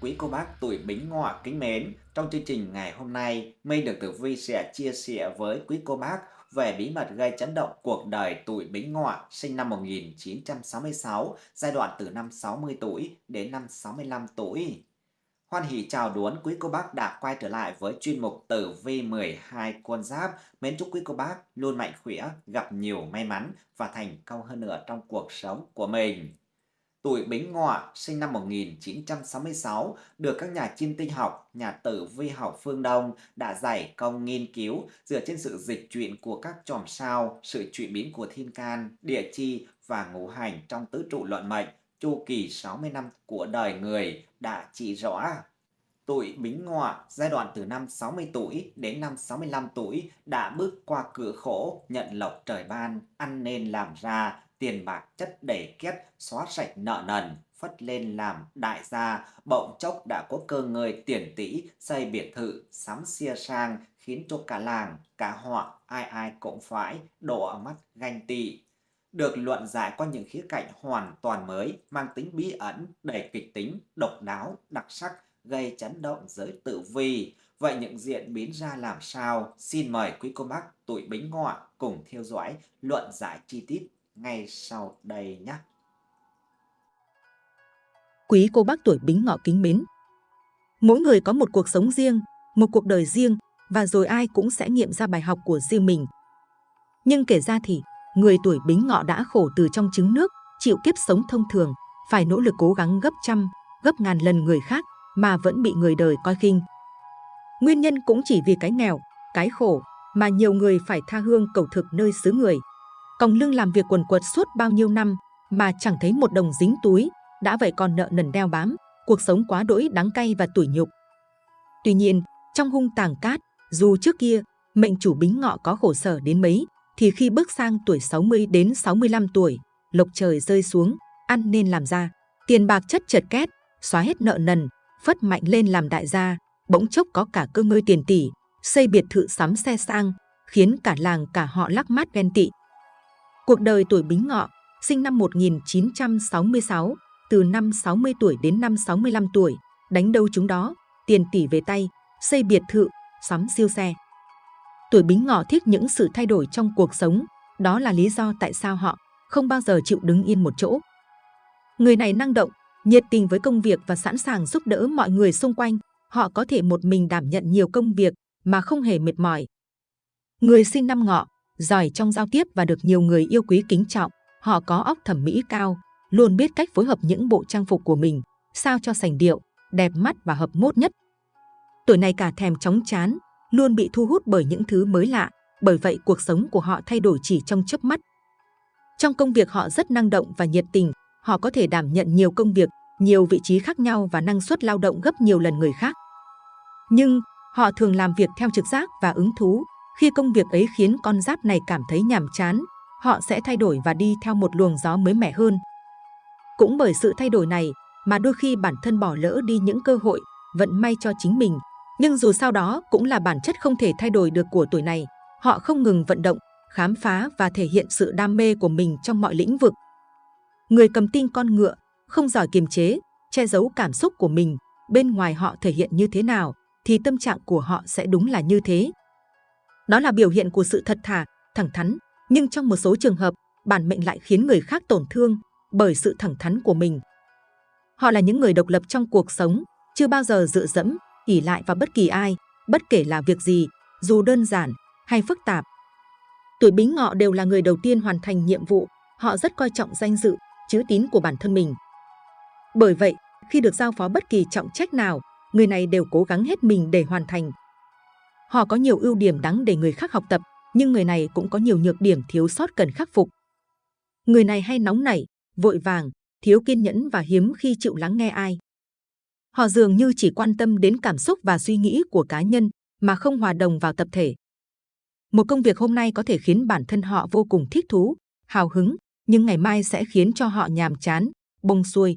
Quý cô bác tuổi Bính Ngọ kính mến, trong chương trình ngày hôm nay, Minh được Tử Vi sẽ chia sẻ với quý cô bác về bí mật gây chấn động cuộc đời tuổi Bính Ngọ sinh năm 1966, giai đoạn từ năm 60 tuổi đến năm 65 tuổi. Hoan hỷ chào đón quý cô bác đã quay trở lại với chuyên mục Tử Vi 12 con giáp. Mến chúc quý cô bác luôn mạnh khỏe, gặp nhiều may mắn và thành công hơn nữa trong cuộc sống của mình. Tuổi Bính Ngọ sinh năm 1966 được các nhà chiêm tinh học, nhà tử vi học phương Đông đã giải công nghiên cứu dựa trên sự dịch chuyển của các chòm sao, sự chuyển biến của thiên can, địa chi và ngũ hành trong tứ trụ luận mệnh, chu kỳ 60 năm của đời người đã chỉ rõ. Tuổi Bính Ngọ giai đoạn từ năm 60 tuổi đến năm 65 tuổi đã bước qua cửa khổ, nhận lộc trời ban, ăn nên làm ra, tiền bạc chất đầy kiếp, xóa sạch nợ nần, phất lên làm đại gia, bỗng chốc đã có cơ ngơi tiền tỷ, xây biệt thự, sắm xia sang, khiến cho cả làng, cả họ, ai ai cũng phải đổ mắt ganh tị. Được luận giải qua những khía cạnh hoàn toàn mới, mang tính bí ẩn, đầy kịch tính, độc đáo, đặc sắc, gây chấn động giới tử vi. Vậy những diễn biến ra làm sao? Xin mời quý cô bác tuổi Bính Ngọ cùng theo dõi luận giải chi tiết ngay sau đây nhé. Quý cô bác tuổi bính ngọ kính mến. Mỗi người có một cuộc sống riêng, một cuộc đời riêng và rồi ai cũng sẽ nghiệm ra bài học của riêng mình. Nhưng kể ra thì, người tuổi bính ngọ đã khổ từ trong trứng nước, chịu kiếp sống thông thường, phải nỗ lực cố gắng gấp trăm, gấp ngàn lần người khác mà vẫn bị người đời coi khinh. Nguyên nhân cũng chỉ vì cái nghèo, cái khổ mà nhiều người phải tha hương cầu thực nơi xứ người còng lưng làm việc quần quật suốt bao nhiêu năm mà chẳng thấy một đồng dính túi, đã vậy còn nợ nần đeo bám, cuộc sống quá đỗi đắng cay và tủi nhục. Tuy nhiên, trong hung tàng cát, dù trước kia mệnh chủ bính ngọ có khổ sở đến mấy, thì khi bước sang tuổi 60 đến 65 tuổi, lộc trời rơi xuống, ăn nên làm ra, tiền bạc chất chật két, xóa hết nợ nần, phất mạnh lên làm đại gia, bỗng chốc có cả cơ ngơi tiền tỷ, xây biệt thự sắm xe sang, khiến cả làng cả họ lắc mắt ghen tị. Cuộc đời tuổi Bính Ngọ, sinh năm 1966, từ năm 60 tuổi đến năm 65 tuổi, đánh đâu chúng đó, tiền tỷ về tay, xây biệt thự, sắm siêu xe. Tuổi Bính Ngọ thích những sự thay đổi trong cuộc sống, đó là lý do tại sao họ không bao giờ chịu đứng yên một chỗ. Người này năng động, nhiệt tình với công việc và sẵn sàng giúp đỡ mọi người xung quanh. Họ có thể một mình đảm nhận nhiều công việc mà không hề mệt mỏi. Người sinh năm ngọ, giỏi trong giao tiếp và được nhiều người yêu quý kính trọng. Họ có óc thẩm mỹ cao, luôn biết cách phối hợp những bộ trang phục của mình, sao cho sành điệu, đẹp mắt và hợp mốt nhất. Tuổi này cả thèm chóng chán, luôn bị thu hút bởi những thứ mới lạ, bởi vậy cuộc sống của họ thay đổi chỉ trong chớp mắt. Trong công việc họ rất năng động và nhiệt tình, họ có thể đảm nhận nhiều công việc, nhiều vị trí khác nhau và năng suất lao động gấp nhiều lần người khác. Nhưng họ thường làm việc theo trực giác và ứng thú, khi công việc ấy khiến con giáp này cảm thấy nhàm chán, họ sẽ thay đổi và đi theo một luồng gió mới mẻ hơn. Cũng bởi sự thay đổi này mà đôi khi bản thân bỏ lỡ đi những cơ hội, vận may cho chính mình. Nhưng dù sao đó cũng là bản chất không thể thay đổi được của tuổi này. Họ không ngừng vận động, khám phá và thể hiện sự đam mê của mình trong mọi lĩnh vực. Người cầm tinh con ngựa, không giỏi kiềm chế, che giấu cảm xúc của mình, bên ngoài họ thể hiện như thế nào, thì tâm trạng của họ sẽ đúng là như thế. Đó là biểu hiện của sự thật thà, thẳng thắn, nhưng trong một số trường hợp, bản mệnh lại khiến người khác tổn thương bởi sự thẳng thắn của mình. Họ là những người độc lập trong cuộc sống, chưa bao giờ dựa dẫm, ỉ lại vào bất kỳ ai, bất kể là việc gì, dù đơn giản hay phức tạp. Tuổi Bính Ngọ đều là người đầu tiên hoàn thành nhiệm vụ, họ rất coi trọng danh dự, chữ tín của bản thân mình. Bởi vậy, khi được giao phó bất kỳ trọng trách nào, người này đều cố gắng hết mình để hoàn thành, Họ có nhiều ưu điểm đáng để người khác học tập, nhưng người này cũng có nhiều nhược điểm thiếu sót cần khắc phục. Người này hay nóng nảy, vội vàng, thiếu kiên nhẫn và hiếm khi chịu lắng nghe ai. Họ dường như chỉ quan tâm đến cảm xúc và suy nghĩ của cá nhân mà không hòa đồng vào tập thể. Một công việc hôm nay có thể khiến bản thân họ vô cùng thích thú, hào hứng, nhưng ngày mai sẽ khiến cho họ nhàm chán, bông xuôi.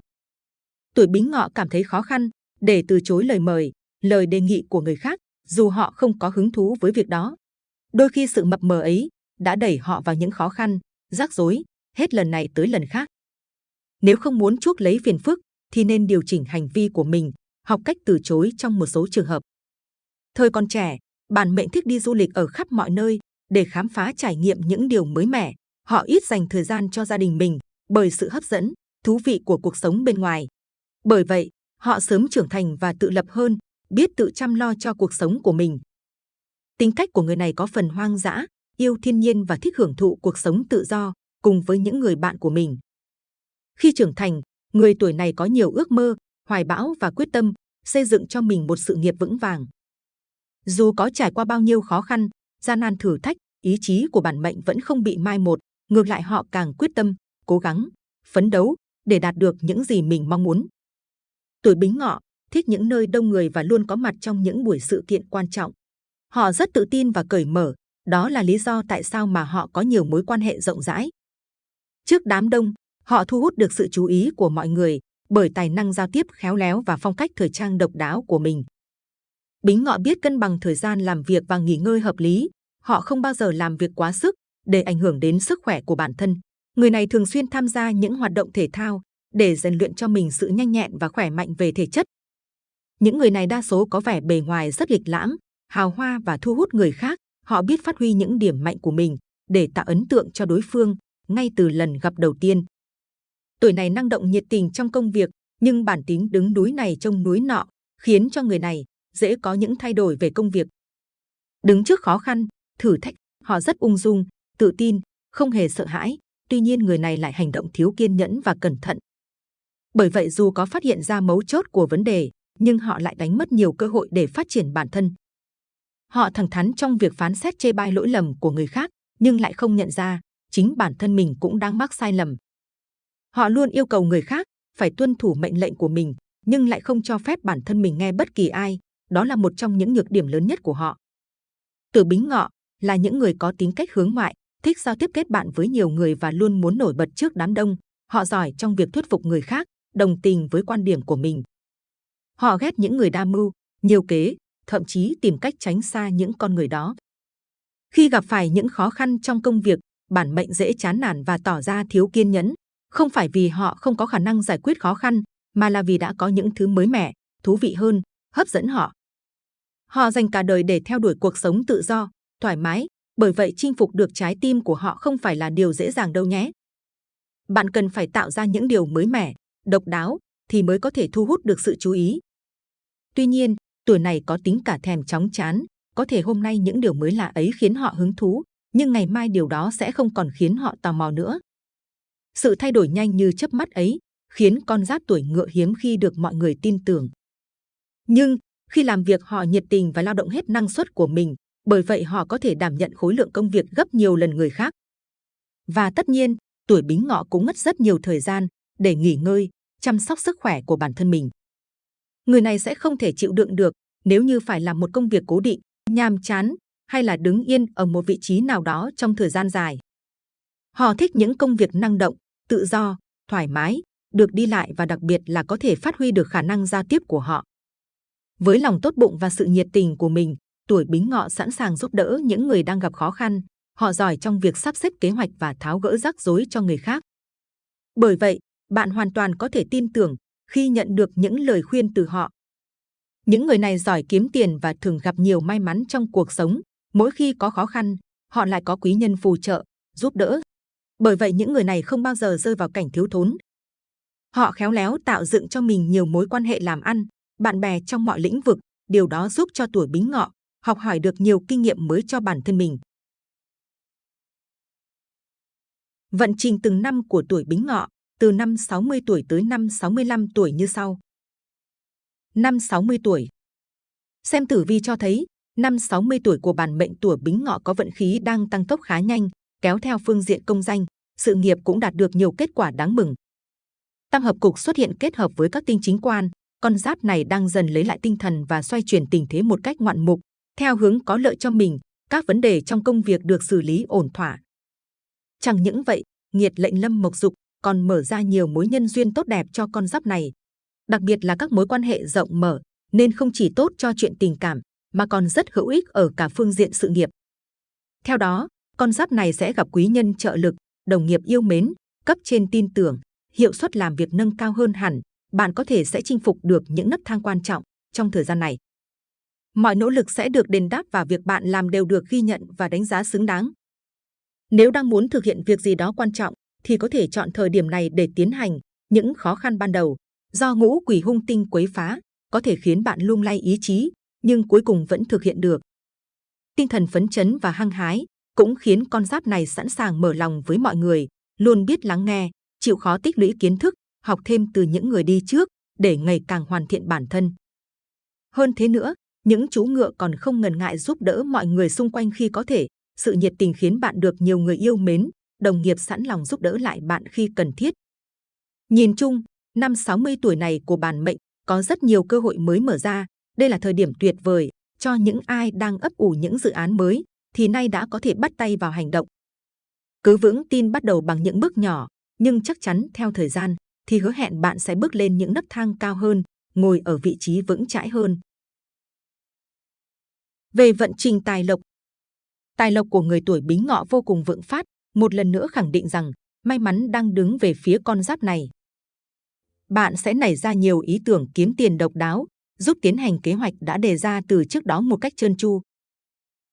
Tuổi bính ngọ cảm thấy khó khăn để từ chối lời mời, lời đề nghị của người khác dù họ không có hứng thú với việc đó. Đôi khi sự mập mờ ấy đã đẩy họ vào những khó khăn, rắc rối, hết lần này tới lần khác. Nếu không muốn chuốc lấy phiền phức, thì nên điều chỉnh hành vi của mình, học cách từ chối trong một số trường hợp. Thời còn trẻ, bản mệnh thích đi du lịch ở khắp mọi nơi để khám phá trải nghiệm những điều mới mẻ. Họ ít dành thời gian cho gia đình mình bởi sự hấp dẫn, thú vị của cuộc sống bên ngoài. Bởi vậy, họ sớm trưởng thành và tự lập hơn, biết tự chăm lo cho cuộc sống của mình. Tính cách của người này có phần hoang dã, yêu thiên nhiên và thích hưởng thụ cuộc sống tự do cùng với những người bạn của mình. Khi trưởng thành, người tuổi này có nhiều ước mơ, hoài bão và quyết tâm xây dựng cho mình một sự nghiệp vững vàng. Dù có trải qua bao nhiêu khó khăn, gian nan thử thách, ý chí của bản mệnh vẫn không bị mai một, ngược lại họ càng quyết tâm, cố gắng, phấn đấu để đạt được những gì mình mong muốn. Tuổi Bính Ngọ thích những nơi đông người và luôn có mặt trong những buổi sự kiện quan trọng. Họ rất tự tin và cởi mở, đó là lý do tại sao mà họ có nhiều mối quan hệ rộng rãi. Trước đám đông, họ thu hút được sự chú ý của mọi người bởi tài năng giao tiếp khéo léo và phong cách thời trang độc đáo của mình. Bính Ngọ biết cân bằng thời gian làm việc và nghỉ ngơi hợp lý. Họ không bao giờ làm việc quá sức để ảnh hưởng đến sức khỏe của bản thân. Người này thường xuyên tham gia những hoạt động thể thao để rèn luyện cho mình sự nhanh nhẹn và khỏe mạnh về thể chất. Những người này đa số có vẻ bề ngoài rất lịch lãm, hào hoa và thu hút người khác. Họ biết phát huy những điểm mạnh của mình để tạo ấn tượng cho đối phương ngay từ lần gặp đầu tiên. Tuổi này năng động nhiệt tình trong công việc, nhưng bản tính đứng núi này trông núi nọ, khiến cho người này dễ có những thay đổi về công việc. Đứng trước khó khăn, thử thách, họ rất ung dung, tự tin, không hề sợ hãi. Tuy nhiên người này lại hành động thiếu kiên nhẫn và cẩn thận. Bởi vậy dù có phát hiện ra mấu chốt của vấn đề, nhưng họ lại đánh mất nhiều cơ hội để phát triển bản thân. Họ thẳng thắn trong việc phán xét chê bai lỗi lầm của người khác, nhưng lại không nhận ra chính bản thân mình cũng đang mắc sai lầm. Họ luôn yêu cầu người khác phải tuân thủ mệnh lệnh của mình, nhưng lại không cho phép bản thân mình nghe bất kỳ ai. Đó là một trong những nhược điểm lớn nhất của họ. Tử Bính Ngọ là những người có tính cách hướng ngoại, thích giao tiếp kết bạn với nhiều người và luôn muốn nổi bật trước đám đông. Họ giỏi trong việc thuyết phục người khác, đồng tình với quan điểm của mình. Họ ghét những người đa mưu, nhiều kế, thậm chí tìm cách tránh xa những con người đó. Khi gặp phải những khó khăn trong công việc, bản mệnh dễ chán nản và tỏ ra thiếu kiên nhẫn. Không phải vì họ không có khả năng giải quyết khó khăn, mà là vì đã có những thứ mới mẻ, thú vị hơn, hấp dẫn họ. Họ dành cả đời để theo đuổi cuộc sống tự do, thoải mái, bởi vậy chinh phục được trái tim của họ không phải là điều dễ dàng đâu nhé. Bạn cần phải tạo ra những điều mới mẻ, độc đáo thì mới có thể thu hút được sự chú ý. Tuy nhiên, tuổi này có tính cả thèm chóng chán, có thể hôm nay những điều mới lạ ấy khiến họ hứng thú, nhưng ngày mai điều đó sẽ không còn khiến họ tò mò nữa. Sự thay đổi nhanh như chớp mắt ấy khiến con giáp tuổi ngựa hiếm khi được mọi người tin tưởng. Nhưng khi làm việc họ nhiệt tình và lao động hết năng suất của mình, bởi vậy họ có thể đảm nhận khối lượng công việc gấp nhiều lần người khác. Và tất nhiên, tuổi bính ngọ cũng mất rất nhiều thời gian để nghỉ ngơi, chăm sóc sức khỏe của bản thân mình. Người này sẽ không thể chịu đựng được nếu như phải làm một công việc cố định, nhàm chán hay là đứng yên ở một vị trí nào đó trong thời gian dài. Họ thích những công việc năng động, tự do, thoải mái, được đi lại và đặc biệt là có thể phát huy được khả năng giao tiếp của họ. Với lòng tốt bụng và sự nhiệt tình của mình, tuổi Bính Ngọ sẵn sàng giúp đỡ những người đang gặp khó khăn. Họ giỏi trong việc sắp xếp kế hoạch và tháo gỡ rắc rối cho người khác. Bởi vậy, bạn hoàn toàn có thể tin tưởng khi nhận được những lời khuyên từ họ. Những người này giỏi kiếm tiền và thường gặp nhiều may mắn trong cuộc sống. Mỗi khi có khó khăn, họ lại có quý nhân phù trợ, giúp đỡ. Bởi vậy những người này không bao giờ rơi vào cảnh thiếu thốn. Họ khéo léo tạo dựng cho mình nhiều mối quan hệ làm ăn, bạn bè trong mọi lĩnh vực. Điều đó giúp cho tuổi bính ngọ học hỏi được nhiều kinh nghiệm mới cho bản thân mình. Vận trình từng năm của tuổi bính ngọ từ năm 60 tuổi tới năm 65 tuổi như sau. Năm 60 tuổi Xem tử vi cho thấy, năm 60 tuổi của bản mệnh tuổi bính ngọ có vận khí đang tăng tốc khá nhanh, kéo theo phương diện công danh, sự nghiệp cũng đạt được nhiều kết quả đáng mừng. Tam hợp cục xuất hiện kết hợp với các tinh chính quan, con giáp này đang dần lấy lại tinh thần và xoay chuyển tình thế một cách ngoạn mục, theo hướng có lợi cho mình, các vấn đề trong công việc được xử lý ổn thỏa. Chẳng những vậy, nghiệt lệnh lâm mộc dục còn mở ra nhiều mối nhân duyên tốt đẹp cho con giáp này. Đặc biệt là các mối quan hệ rộng mở, nên không chỉ tốt cho chuyện tình cảm, mà còn rất hữu ích ở cả phương diện sự nghiệp. Theo đó, con giáp này sẽ gặp quý nhân trợ lực, đồng nghiệp yêu mến, cấp trên tin tưởng, hiệu suất làm việc nâng cao hơn hẳn, bạn có thể sẽ chinh phục được những nấc thang quan trọng trong thời gian này. Mọi nỗ lực sẽ được đền đáp và việc bạn làm đều được ghi nhận và đánh giá xứng đáng. Nếu đang muốn thực hiện việc gì đó quan trọng, thì có thể chọn thời điểm này để tiến hành những khó khăn ban đầu. Do ngũ quỷ hung tinh quấy phá, có thể khiến bạn lung lay ý chí, nhưng cuối cùng vẫn thực hiện được. Tinh thần phấn chấn và hăng hái cũng khiến con giáp này sẵn sàng mở lòng với mọi người, luôn biết lắng nghe, chịu khó tích lũy kiến thức, học thêm từ những người đi trước để ngày càng hoàn thiện bản thân. Hơn thế nữa, những chú ngựa còn không ngần ngại giúp đỡ mọi người xung quanh khi có thể. Sự nhiệt tình khiến bạn được nhiều người yêu mến, đồng nghiệp sẵn lòng giúp đỡ lại bạn khi cần thiết. Nhìn chung, năm 60 tuổi này của bản mệnh có rất nhiều cơ hội mới mở ra. Đây là thời điểm tuyệt vời cho những ai đang ấp ủ những dự án mới, thì nay đã có thể bắt tay vào hành động. Cứ vững tin bắt đầu bằng những bước nhỏ, nhưng chắc chắn theo thời gian thì hứa hẹn bạn sẽ bước lên những nấc thang cao hơn, ngồi ở vị trí vững chãi hơn. Về vận trình tài lộc Tài lộc của người tuổi bính ngọ vô cùng vững phát, một lần nữa khẳng định rằng may mắn đang đứng về phía con giáp này. Bạn sẽ nảy ra nhiều ý tưởng kiếm tiền độc đáo, giúp tiến hành kế hoạch đã đề ra từ trước đó một cách trơn tru.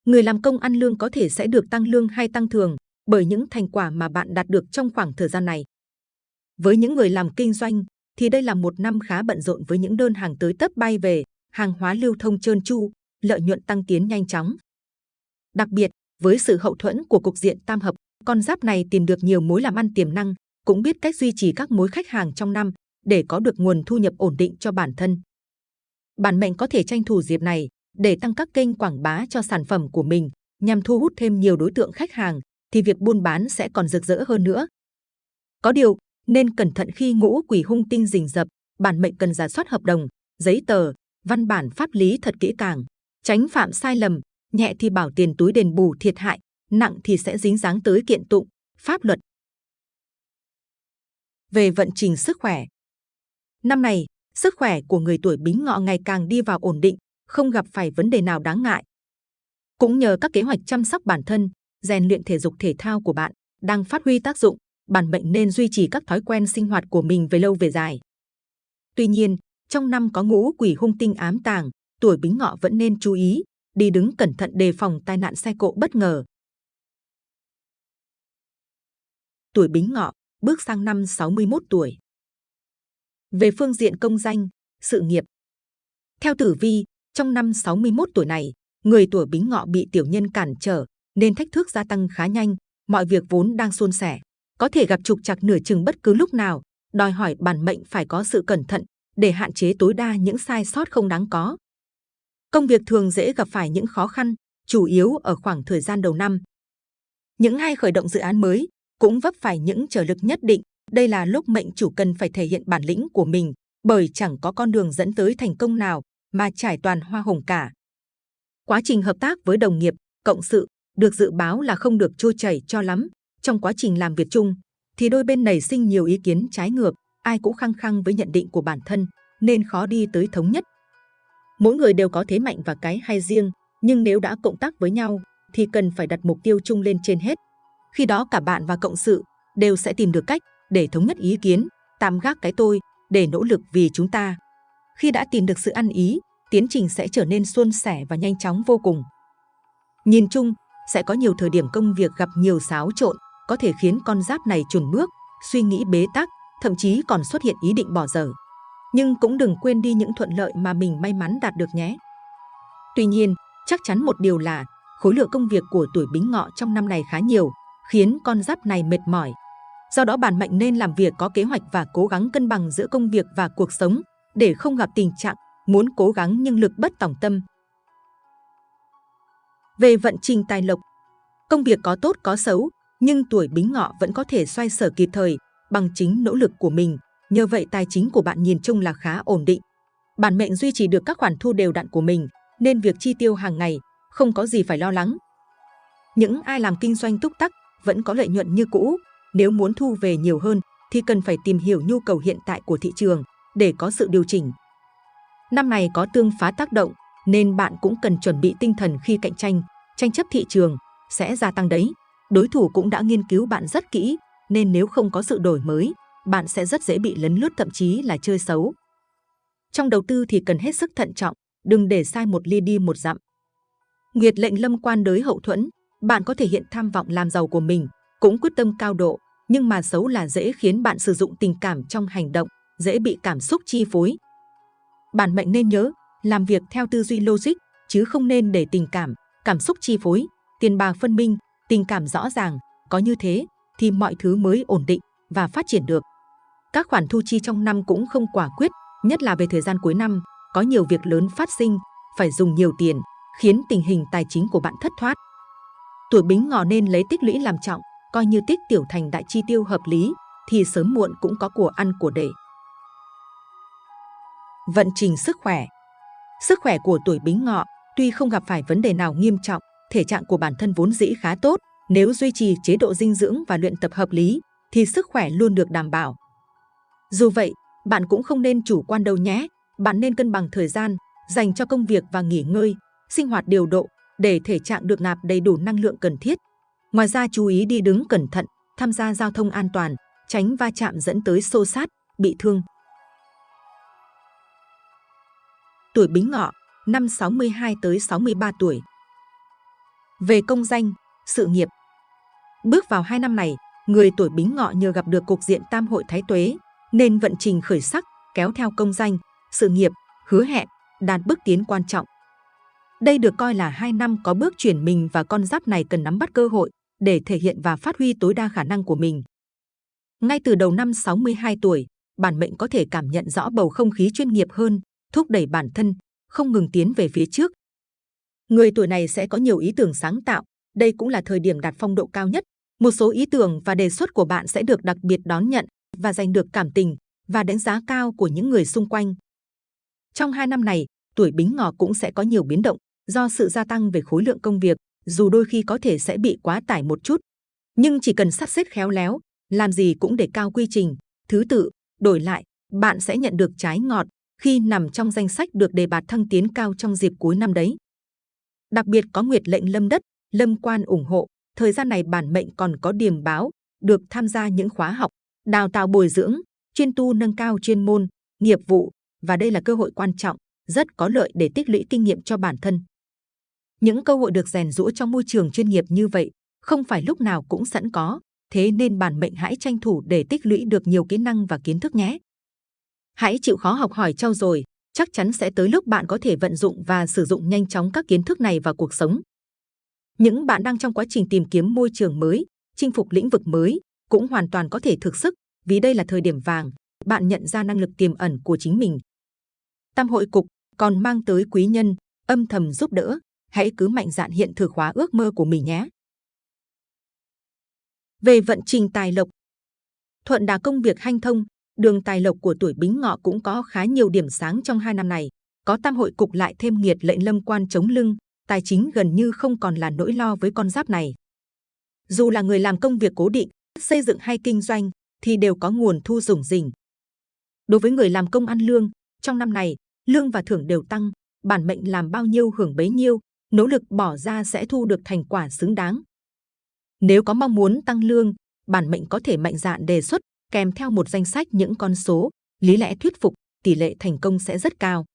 Người làm công ăn lương có thể sẽ được tăng lương hay tăng thường bởi những thành quả mà bạn đạt được trong khoảng thời gian này. Với những người làm kinh doanh, thì đây là một năm khá bận rộn với những đơn hàng tới tấp bay về, hàng hóa lưu thông trơn tru, lợi nhuận tăng tiến nhanh chóng. Đặc biệt, với sự hậu thuẫn của cục diện tam hợp, con giáp này tìm được nhiều mối làm ăn tiềm năng, cũng biết cách duy trì các mối khách hàng trong năm để có được nguồn thu nhập ổn định cho bản thân. Bản mệnh có thể tranh thủ dịp này để tăng các kênh quảng bá cho sản phẩm của mình nhằm thu hút thêm nhiều đối tượng khách hàng thì việc buôn bán sẽ còn rực rỡ hơn nữa. Có điều, nên cẩn thận khi ngũ quỷ hung tinh rình rập, bản mệnh cần giả soát hợp đồng, giấy tờ, văn bản pháp lý thật kỹ càng, tránh phạm sai lầm, nhẹ thì bảo tiền túi đền bù thiệt hại, nặng thì sẽ dính dáng tới kiện tụng, pháp luật. Về vận trình sức khỏe Năm này, sức khỏe của người tuổi bính ngọ ngày càng đi vào ổn định, không gặp phải vấn đề nào đáng ngại. Cũng nhờ các kế hoạch chăm sóc bản thân, rèn luyện thể dục thể thao của bạn đang phát huy tác dụng, bản mệnh nên duy trì các thói quen sinh hoạt của mình về lâu về dài. Tuy nhiên, trong năm có ngũ quỷ hung tinh ám tàng, tuổi bính ngọ vẫn nên chú ý, đi đứng cẩn thận đề phòng tai nạn xe cộ bất ngờ. Tuổi bính ngọ, bước sang năm 61 tuổi. Về phương diện công danh, sự nghiệp. Theo tử vi, trong năm 61 tuổi này, người tuổi bính ngọ bị tiểu nhân cản trở, nên thách thức gia tăng khá nhanh, mọi việc vốn đang suôn sẻ, có thể gặp trục trặc nửa chừng bất cứ lúc nào, đòi hỏi bản mệnh phải có sự cẩn thận để hạn chế tối đa những sai sót không đáng có. Công việc thường dễ gặp phải những khó khăn, chủ yếu ở khoảng thời gian đầu năm. Những ai khởi động dự án mới cũng vấp phải những trở lực nhất định. Đây là lúc mệnh chủ cần phải thể hiện bản lĩnh của mình, bởi chẳng có con đường dẫn tới thành công nào mà trải toàn hoa hồng cả. Quá trình hợp tác với đồng nghiệp, cộng sự được dự báo là không được trôi chảy cho lắm. Trong quá trình làm việc chung, thì đôi bên nảy sinh nhiều ý kiến trái ngược, ai cũng khăng khăng với nhận định của bản thân, nên khó đi tới thống nhất. Mỗi người đều có thế mạnh và cái hay riêng, nhưng nếu đã cộng tác với nhau, thì cần phải đặt mục tiêu chung lên trên hết. Khi đó cả bạn và cộng sự đều sẽ tìm được cách để thống nhất ý kiến, tạm gác cái tôi, để nỗ lực vì chúng ta. Khi đã tìm được sự ăn ý, tiến trình sẽ trở nên suôn sẻ và nhanh chóng vô cùng. Nhìn chung, sẽ có nhiều thời điểm công việc gặp nhiều xáo trộn, có thể khiến con giáp này chùn bước, suy nghĩ bế tắc, thậm chí còn xuất hiện ý định bỏ dở. Nhưng cũng đừng quên đi những thuận lợi mà mình may mắn đạt được nhé. Tuy nhiên, chắc chắn một điều là khối lượng công việc của tuổi bính ngọ trong năm này khá nhiều, khiến con giáp này mệt mỏi. Do đó bản mệnh nên làm việc có kế hoạch và cố gắng cân bằng giữa công việc và cuộc sống để không gặp tình trạng muốn cố gắng nhưng lực bất tòng tâm, về vận trình tài lộc, công việc có tốt có xấu, nhưng tuổi bính ngọ vẫn có thể xoay sở kịp thời bằng chính nỗ lực của mình. Nhờ vậy tài chính của bạn nhìn chung là khá ổn định. Bản mệnh duy trì được các khoản thu đều đặn của mình, nên việc chi tiêu hàng ngày không có gì phải lo lắng. Những ai làm kinh doanh túc tắc vẫn có lợi nhuận như cũ. Nếu muốn thu về nhiều hơn thì cần phải tìm hiểu nhu cầu hiện tại của thị trường để có sự điều chỉnh. Năm này có tương phá tác động nên bạn cũng cần chuẩn bị tinh thần khi cạnh tranh tranh chấp thị trường sẽ gia tăng đấy. Đối thủ cũng đã nghiên cứu bạn rất kỹ, nên nếu không có sự đổi mới, bạn sẽ rất dễ bị lấn lướt thậm chí là chơi xấu. Trong đầu tư thì cần hết sức thận trọng, đừng để sai một ly đi một dặm. Nguyệt lệnh lâm quan đới hậu thuẫn, bạn có thể hiện tham vọng làm giàu của mình, cũng quyết tâm cao độ, nhưng mà xấu là dễ khiến bạn sử dụng tình cảm trong hành động, dễ bị cảm xúc chi phối. Bản mệnh nên nhớ, làm việc theo tư duy logic, chứ không nên để tình cảm, cảm xúc chi phối, tiền bạc phân minh, tình cảm rõ ràng, có như thế thì mọi thứ mới ổn định và phát triển được. Các khoản thu chi trong năm cũng không quả quyết, nhất là về thời gian cuối năm, có nhiều việc lớn phát sinh, phải dùng nhiều tiền, khiến tình hình tài chính của bạn thất thoát. Tuổi Bính Ngọ nên lấy tích lũy làm trọng, coi như tích tiểu thành đại chi tiêu hợp lý, thì sớm muộn cũng có của ăn của để. Vận trình sức khỏe Sức khỏe của tuổi Bính Ngọ tuy không gặp phải vấn đề nào nghiêm trọng, thể trạng của bản thân vốn dĩ khá tốt, nếu duy trì chế độ dinh dưỡng và luyện tập hợp lý, thì sức khỏe luôn được đảm bảo. Dù vậy, bạn cũng không nên chủ quan đâu nhé. Bạn nên cân bằng thời gian, dành cho công việc và nghỉ ngơi, sinh hoạt điều độ để thể trạng được nạp đầy đủ năng lượng cần thiết. Ngoài ra chú ý đi đứng cẩn thận, tham gia giao thông an toàn, tránh va chạm dẫn tới xô sát, bị thương. Tuổi Bính Ngọ, năm 62 tới 63 tuổi. Về công danh, sự nghiệp. Bước vào hai năm này, người tuổi Bính Ngọ nhờ gặp được cục diện tam hội thái tuế, nên vận trình khởi sắc, kéo theo công danh, sự nghiệp, hứa hẹn, đạt bước tiến quan trọng. Đây được coi là hai năm có bước chuyển mình và con giáp này cần nắm bắt cơ hội để thể hiện và phát huy tối đa khả năng của mình. Ngay từ đầu năm 62 tuổi, bản mệnh có thể cảm nhận rõ bầu không khí chuyên nghiệp hơn, thúc đẩy bản thân, không ngừng tiến về phía trước. Người tuổi này sẽ có nhiều ý tưởng sáng tạo, đây cũng là thời điểm đạt phong độ cao nhất. Một số ý tưởng và đề xuất của bạn sẽ được đặc biệt đón nhận và giành được cảm tình và đánh giá cao của những người xung quanh. Trong hai năm này, tuổi Bính Ngọ cũng sẽ có nhiều biến động do sự gia tăng về khối lượng công việc, dù đôi khi có thể sẽ bị quá tải một chút. Nhưng chỉ cần sắp xếp khéo léo, làm gì cũng để cao quy trình, thứ tự, đổi lại, bạn sẽ nhận được trái ngọt khi nằm trong danh sách được đề bạt thăng tiến cao trong dịp cuối năm đấy. Đặc biệt có nguyệt lệnh lâm đất, lâm quan ủng hộ, thời gian này bản mệnh còn có điểm báo, được tham gia những khóa học, đào tạo bồi dưỡng, chuyên tu nâng cao chuyên môn, nghiệp vụ và đây là cơ hội quan trọng, rất có lợi để tích lũy kinh nghiệm cho bản thân. Những cơ hội được rèn rũa trong môi trường chuyên nghiệp như vậy không phải lúc nào cũng sẵn có, thế nên bản mệnh hãy tranh thủ để tích lũy được nhiều kỹ năng và kiến thức nhé. Hãy chịu khó học hỏi trau dồi, chắc chắn sẽ tới lúc bạn có thể vận dụng và sử dụng nhanh chóng các kiến thức này vào cuộc sống. Những bạn đang trong quá trình tìm kiếm môi trường mới, chinh phục lĩnh vực mới cũng hoàn toàn có thể thực sức vì đây là thời điểm vàng, bạn nhận ra năng lực tiềm ẩn của chính mình. Tam hội cục còn mang tới quý nhân, âm thầm giúp đỡ, hãy cứ mạnh dạn hiện thực hóa ước mơ của mình nhé. Về vận trình tài lộc, thuận đà công việc hanh thông, đường tài lộc của tuổi Bính Ngọ cũng có khá nhiều điểm sáng trong hai năm này. Có tam hội cục lại thêm nghiệt lệnh lâm quan chống lưng, tài chính gần như không còn là nỗi lo với con giáp này. Dù là người làm công việc cố định, xây dựng hay kinh doanh, thì đều có nguồn thu rủng dình. Đối với người làm công ăn lương, trong năm này, lương và thưởng đều tăng, bản mệnh làm bao nhiêu hưởng bấy nhiêu, nỗ lực bỏ ra sẽ thu được thành quả xứng đáng. Nếu có mong muốn tăng lương, bản mệnh có thể mạnh dạn đề xuất kèm theo một danh sách những con số, lý lẽ thuyết phục, tỷ lệ thành công sẽ rất cao.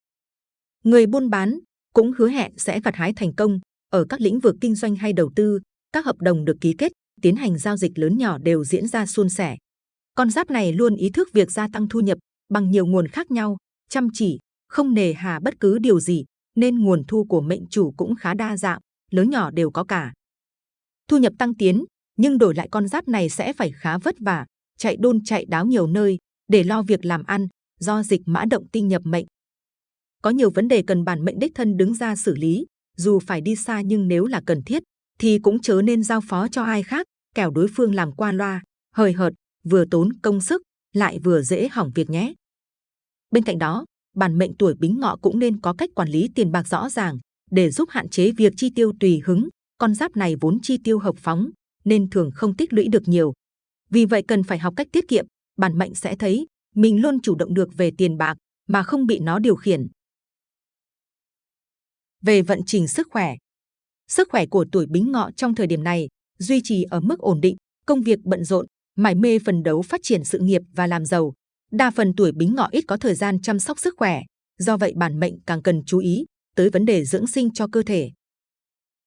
Người buôn bán cũng hứa hẹn sẽ gặt hái thành công ở các lĩnh vực kinh doanh hay đầu tư, các hợp đồng được ký kết, tiến hành giao dịch lớn nhỏ đều diễn ra suôn sẻ. Con giáp này luôn ý thức việc gia tăng thu nhập bằng nhiều nguồn khác nhau, chăm chỉ, không nề hà bất cứ điều gì, nên nguồn thu của mệnh chủ cũng khá đa dạng, lớn nhỏ đều có cả. Thu nhập tăng tiến, nhưng đổi lại con giáp này sẽ phải khá vất vả, chạy đôn chạy đáo nhiều nơi để lo việc làm ăn, do dịch mã động tinh nhập mệnh. Có nhiều vấn đề cần bản mệnh đích thân đứng ra xử lý, dù phải đi xa nhưng nếu là cần thiết, thì cũng chớ nên giao phó cho ai khác, kẻo đối phương làm qua loa, hời hợt, vừa tốn công sức, lại vừa dễ hỏng việc nhé. Bên cạnh đó, bản mệnh tuổi bính ngọ cũng nên có cách quản lý tiền bạc rõ ràng để giúp hạn chế việc chi tiêu tùy hứng. Con giáp này vốn chi tiêu hợp phóng nên thường không tích lũy được nhiều. Vì vậy cần phải học cách tiết kiệm, bản mệnh sẽ thấy mình luôn chủ động được về tiền bạc mà không bị nó điều khiển. Về vận trình sức khỏe, sức khỏe của tuổi bính ngọ trong thời điểm này duy trì ở mức ổn định, công việc bận rộn, mải mê phần đấu phát triển sự nghiệp và làm giàu. Đa phần tuổi bính ngọ ít có thời gian chăm sóc sức khỏe, do vậy bản mệnh càng cần chú ý tới vấn đề dưỡng sinh cho cơ thể.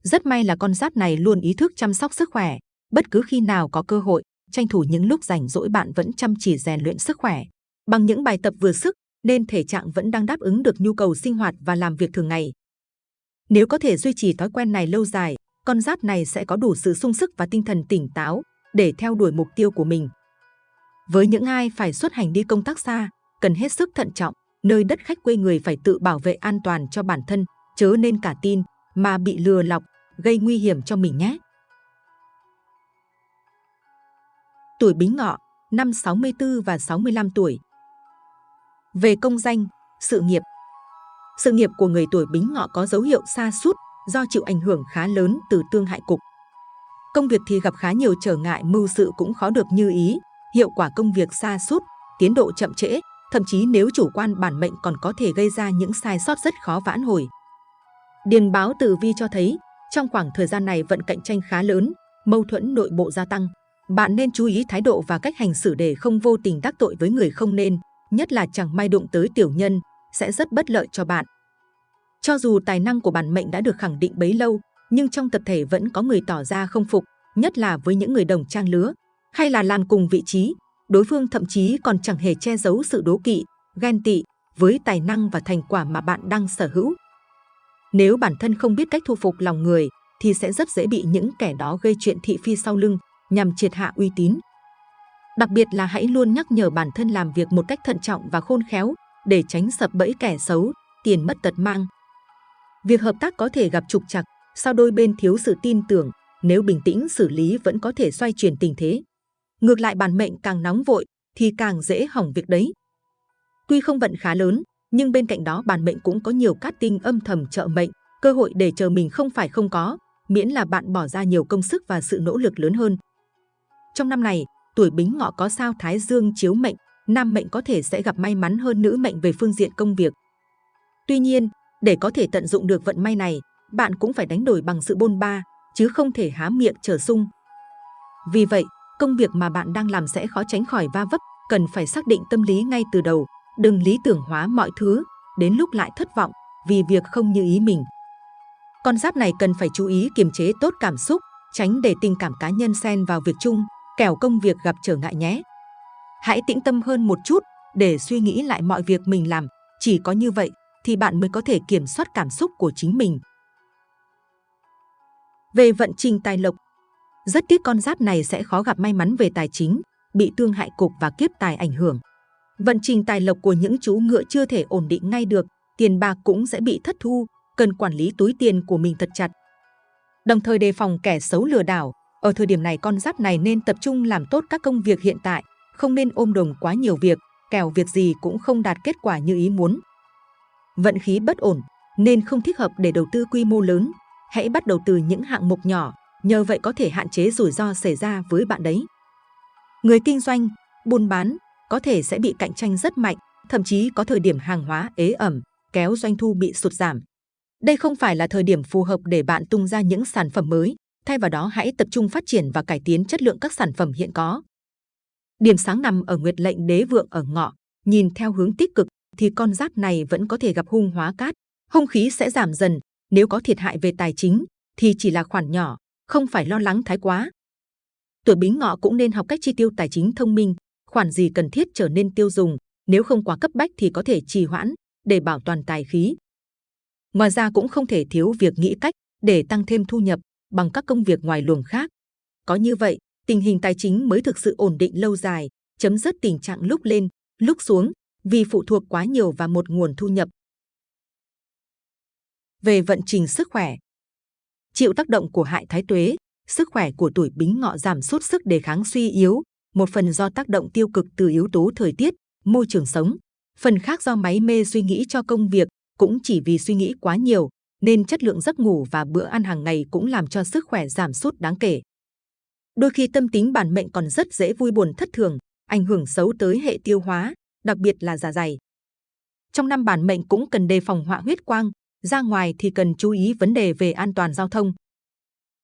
Rất may là con giáp này luôn ý thức chăm sóc sức khỏe, bất cứ khi nào có cơ hội, tranh thủ những lúc rảnh rỗi bạn vẫn chăm chỉ rèn luyện sức khỏe. Bằng những bài tập vừa sức, nên thể trạng vẫn đang đáp ứng được nhu cầu sinh hoạt và làm việc thường ngày. Nếu có thể duy trì thói quen này lâu dài, con giáp này sẽ có đủ sự sung sức và tinh thần tỉnh táo để theo đuổi mục tiêu của mình. Với những ai phải xuất hành đi công tác xa, cần hết sức thận trọng, nơi đất khách quê người phải tự bảo vệ an toàn cho bản thân, chớ nên cả tin mà bị lừa lọc, gây nguy hiểm cho mình nhé. Tuổi Bính Ngọ, năm 64 và 65 tuổi. Về công danh, sự nghiệp. Sự nghiệp của người tuổi Bính Ngọ có dấu hiệu xa sút do chịu ảnh hưởng khá lớn từ tương hại cục. Công việc thì gặp khá nhiều trở ngại mưu sự cũng khó được như ý, hiệu quả công việc xa sút tiến độ chậm trễ, thậm chí nếu chủ quan bản mệnh còn có thể gây ra những sai sót rất khó vãn hồi. Điền báo tử vi cho thấy, trong khoảng thời gian này vận cạnh tranh khá lớn, mâu thuẫn nội bộ gia tăng. Bạn nên chú ý thái độ và cách hành xử để không vô tình tác tội với người không nên, nhất là chẳng may đụng tới tiểu nhân, sẽ rất bất lợi cho bạn. Cho dù tài năng của bản mệnh đã được khẳng định bấy lâu, nhưng trong tập thể vẫn có người tỏ ra không phục, nhất là với những người đồng trang lứa, hay là làm cùng vị trí, đối phương thậm chí còn chẳng hề che giấu sự đố kỵ, ghen tị với tài năng và thành quả mà bạn đang sở hữu. Nếu bản thân không biết cách thu phục lòng người, thì sẽ rất dễ bị những kẻ đó gây chuyện thị phi sau lưng nhằm triệt hạ uy tín. Đặc biệt là hãy luôn nhắc nhở bản thân làm việc một cách thận trọng và khôn khéo để tránh sập bẫy kẻ xấu, tiền mất tật mang. Việc hợp tác có thể gặp trục trặc, sau đôi bên thiếu sự tin tưởng, nếu bình tĩnh xử lý vẫn có thể xoay chuyển tình thế. Ngược lại bản mệnh càng nóng vội thì càng dễ hỏng việc đấy. Tuy không vận khá lớn, nhưng bên cạnh đó bản mệnh cũng có nhiều cát tinh âm thầm trợ mệnh, cơ hội để chờ mình không phải không có, miễn là bạn bỏ ra nhiều công sức và sự nỗ lực lớn hơn. Trong năm này, tuổi Bính Ngọ có sao Thái Dương chiếu mệnh, nam mệnh có thể sẽ gặp may mắn hơn nữ mệnh về phương diện công việc. Tuy nhiên, để có thể tận dụng được vận may này, bạn cũng phải đánh đổi bằng sự bôn ba, chứ không thể há miệng trở sung. Vì vậy, công việc mà bạn đang làm sẽ khó tránh khỏi va vấp, cần phải xác định tâm lý ngay từ đầu, đừng lý tưởng hóa mọi thứ, đến lúc lại thất vọng vì việc không như ý mình. Con giáp này cần phải chú ý kiềm chế tốt cảm xúc, tránh để tình cảm cá nhân xen vào việc chung, kẻo công việc gặp trở ngại nhé. Hãy tĩnh tâm hơn một chút để suy nghĩ lại mọi việc mình làm, chỉ có như vậy thì bạn mới có thể kiểm soát cảm xúc của chính mình. Về vận trình tài lộc, rất tiếc con giáp này sẽ khó gặp may mắn về tài chính, bị tương hại cục và kiếp tài ảnh hưởng. Vận trình tài lộc của những chú ngựa chưa thể ổn định ngay được, tiền bạc cũng sẽ bị thất thu, cần quản lý túi tiền của mình thật chặt. Đồng thời đề phòng kẻ xấu lừa đảo, ở thời điểm này con giáp này nên tập trung làm tốt các công việc hiện tại, không nên ôm đồm quá nhiều việc, kẻo việc gì cũng không đạt kết quả như ý muốn. Vận khí bất ổn, nên không thích hợp để đầu tư quy mô lớn. Hãy bắt đầu từ những hạng mục nhỏ, nhờ vậy có thể hạn chế rủi ro xảy ra với bạn đấy. Người kinh doanh, buôn bán có thể sẽ bị cạnh tranh rất mạnh, thậm chí có thời điểm hàng hóa ế ẩm, kéo doanh thu bị sụt giảm. Đây không phải là thời điểm phù hợp để bạn tung ra những sản phẩm mới, thay vào đó hãy tập trung phát triển và cải tiến chất lượng các sản phẩm hiện có. Điểm sáng nằm ở nguyệt lệnh đế vượng ở ngọ, nhìn theo hướng tích cực thì con giáp này vẫn có thể gặp hung hóa cát, hung khí sẽ giảm dần, nếu có thiệt hại về tài chính thì chỉ là khoản nhỏ, không phải lo lắng thái quá. Tuổi Bính Ngọ cũng nên học cách chi tiêu tài chính thông minh, khoản gì cần thiết trở nên tiêu dùng, nếu không quá cấp bách thì có thể trì hoãn để bảo toàn tài khí. Ngoài ra cũng không thể thiếu việc nghĩ cách để tăng thêm thu nhập bằng các công việc ngoài luồng khác. Có như vậy, tình hình tài chính mới thực sự ổn định lâu dài, chấm dứt tình trạng lúc lên, lúc xuống vì phụ thuộc quá nhiều vào một nguồn thu nhập. Về vận trình sức khỏe Chịu tác động của hại thái tuế, sức khỏe của tuổi bính ngọ giảm sút sức đề kháng suy yếu, một phần do tác động tiêu cực từ yếu tố thời tiết, môi trường sống, phần khác do máy mê suy nghĩ cho công việc, cũng chỉ vì suy nghĩ quá nhiều, nên chất lượng giấc ngủ và bữa ăn hàng ngày cũng làm cho sức khỏe giảm sút đáng kể. Đôi khi tâm tính bản mệnh còn rất dễ vui buồn thất thường, ảnh hưởng xấu tới hệ tiêu hóa, đặc biệt là dạ dày. Trong năm bản mệnh cũng cần đề phòng họa huyết quang, ra ngoài thì cần chú ý vấn đề về an toàn giao thông.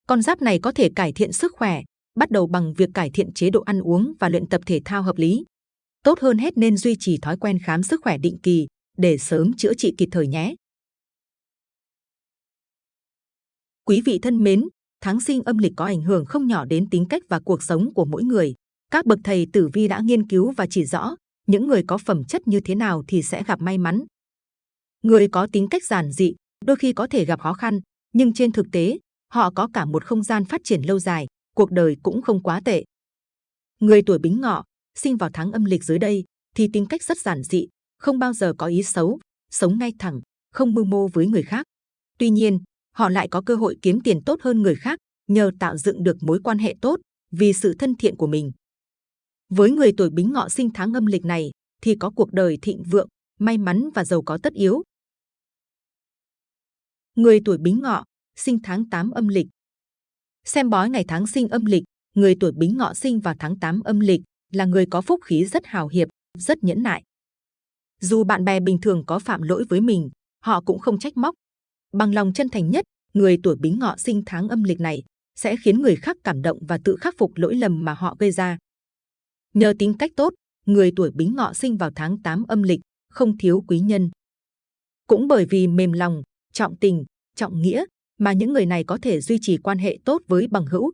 Con giáp này có thể cải thiện sức khỏe bắt đầu bằng việc cải thiện chế độ ăn uống và luyện tập thể thao hợp lý. Tốt hơn hết nên duy trì thói quen khám sức khỏe định kỳ để sớm chữa trị kịp thời nhé. Quý vị thân mến, tháng sinh âm lịch có ảnh hưởng không nhỏ đến tính cách và cuộc sống của mỗi người. Các bậc thầy tử vi đã nghiên cứu và chỉ rõ những người có phẩm chất như thế nào thì sẽ gặp may mắn. Người có tính cách giản dị, đôi khi có thể gặp khó khăn, nhưng trên thực tế, họ có cả một không gian phát triển lâu dài, cuộc đời cũng không quá tệ. Người tuổi Bính Ngọ, sinh vào tháng âm lịch dưới đây, thì tính cách rất giản dị, không bao giờ có ý xấu, sống ngay thẳng, không mưu mô với người khác. Tuy nhiên, họ lại có cơ hội kiếm tiền tốt hơn người khác nhờ tạo dựng được mối quan hệ tốt vì sự thân thiện của mình. Với người tuổi Bính Ngọ sinh tháng âm lịch này thì có cuộc đời thịnh vượng, may mắn và giàu có tất yếu. Người tuổi Bính Ngọ sinh tháng 8 âm lịch. Xem bói ngày tháng sinh âm lịch, người tuổi Bính Ngọ sinh vào tháng 8 âm lịch là người có phúc khí rất hào hiệp, rất nhẫn nại. Dù bạn bè bình thường có phạm lỗi với mình, họ cũng không trách móc. Bằng lòng chân thành nhất, người tuổi Bính Ngọ sinh tháng âm lịch này sẽ khiến người khác cảm động và tự khắc phục lỗi lầm mà họ gây ra. Nhờ tính cách tốt, người tuổi Bính Ngọ sinh vào tháng 8 âm lịch không thiếu quý nhân. Cũng bởi vì mềm lòng, trọng tình, trọng nghĩa mà những người này có thể duy trì quan hệ tốt với bằng hữu.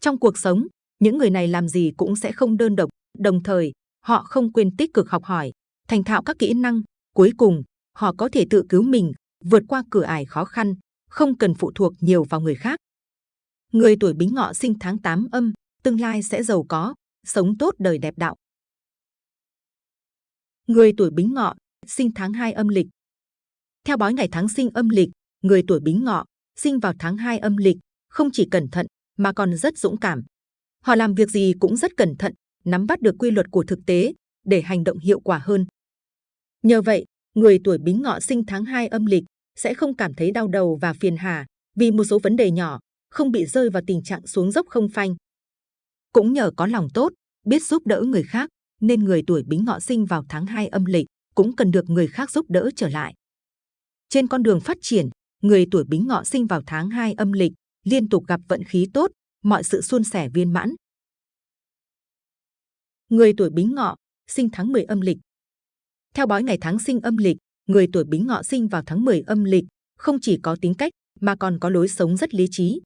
Trong cuộc sống, những người này làm gì cũng sẽ không đơn độc, đồng thời họ không quên tích cực học hỏi, thành thạo các kỹ năng. Cuối cùng, họ có thể tự cứu mình, vượt qua cửa ải khó khăn, không cần phụ thuộc nhiều vào người khác. Người tuổi Bính Ngọ sinh tháng 8 âm, tương lai sẽ giàu có, sống tốt đời đẹp đạo. Người tuổi Bính Ngọ sinh tháng 2 âm lịch. Theo bói ngày tháng sinh âm lịch, người tuổi Bính Ngọ sinh vào tháng 2 âm lịch không chỉ cẩn thận mà còn rất dũng cảm. Họ làm việc gì cũng rất cẩn thận, nắm bắt được quy luật của thực tế để hành động hiệu quả hơn. Nhờ vậy, người tuổi Bính Ngọ sinh tháng 2 âm lịch sẽ không cảm thấy đau đầu và phiền hà vì một số vấn đề nhỏ, không bị rơi vào tình trạng xuống dốc không phanh. Cũng nhờ có lòng tốt, biết giúp đỡ người khác, nên người tuổi Bính Ngọ sinh vào tháng 2 âm lịch cũng cần được người khác giúp đỡ trở lại. Trên con đường phát triển, người tuổi Bính Ngọ sinh vào tháng 2 âm lịch liên tục gặp vận khí tốt, mọi sự suôn sẻ viên mãn. Người tuổi Bính Ngọ sinh tháng 10 âm lịch. Theo bói ngày tháng sinh âm lịch, người tuổi Bính Ngọ sinh vào tháng 10 âm lịch không chỉ có tính cách mà còn có lối sống rất lý trí.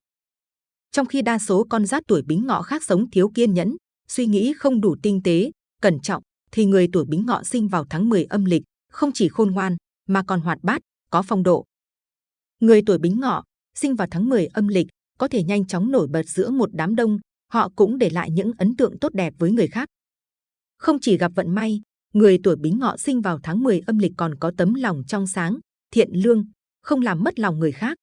Trong khi đa số con giáp tuổi Bính Ngọ khác sống thiếu kiên nhẫn, suy nghĩ không đủ tinh tế, cẩn trọng, thì người tuổi Bính Ngọ sinh vào tháng 10 âm lịch không chỉ khôn ngoan mà còn hoạt bát, có phong độ. Người tuổi Bính Ngọ sinh vào tháng 10 âm lịch có thể nhanh chóng nổi bật giữa một đám đông, họ cũng để lại những ấn tượng tốt đẹp với người khác. Không chỉ gặp vận may, người tuổi Bính Ngọ sinh vào tháng 10 âm lịch còn có tấm lòng trong sáng, thiện lương, không làm mất lòng người khác.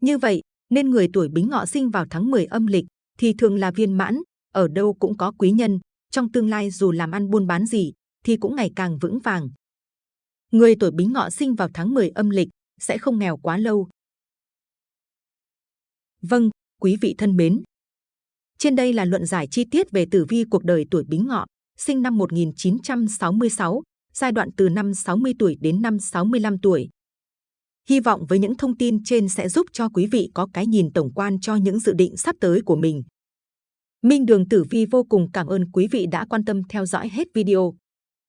Như vậy, nên người tuổi Bính Ngọ sinh vào tháng 10 âm lịch thì thường là viên mãn, ở đâu cũng có quý nhân, trong tương lai dù làm ăn buôn bán gì thì cũng ngày càng vững vàng. Người tuổi Bính Ngọ sinh vào tháng 10 âm lịch sẽ không nghèo quá lâu. Vâng, quý vị thân mến. Trên đây là luận giải chi tiết về tử vi cuộc đời tuổi Bính Ngọ, sinh năm 1966, giai đoạn từ năm 60 tuổi đến năm 65 tuổi. Hy vọng với những thông tin trên sẽ giúp cho quý vị có cái nhìn tổng quan cho những dự định sắp tới của mình. Minh Đường Tử Vi vô cùng cảm ơn quý vị đã quan tâm theo dõi hết video.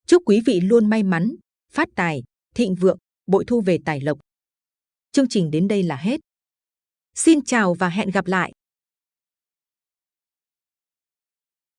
Chúc quý vị luôn may mắn, phát tài, thịnh vượng, bội thu về tài lộc. Chương trình đến đây là hết. Xin chào và hẹn gặp lại!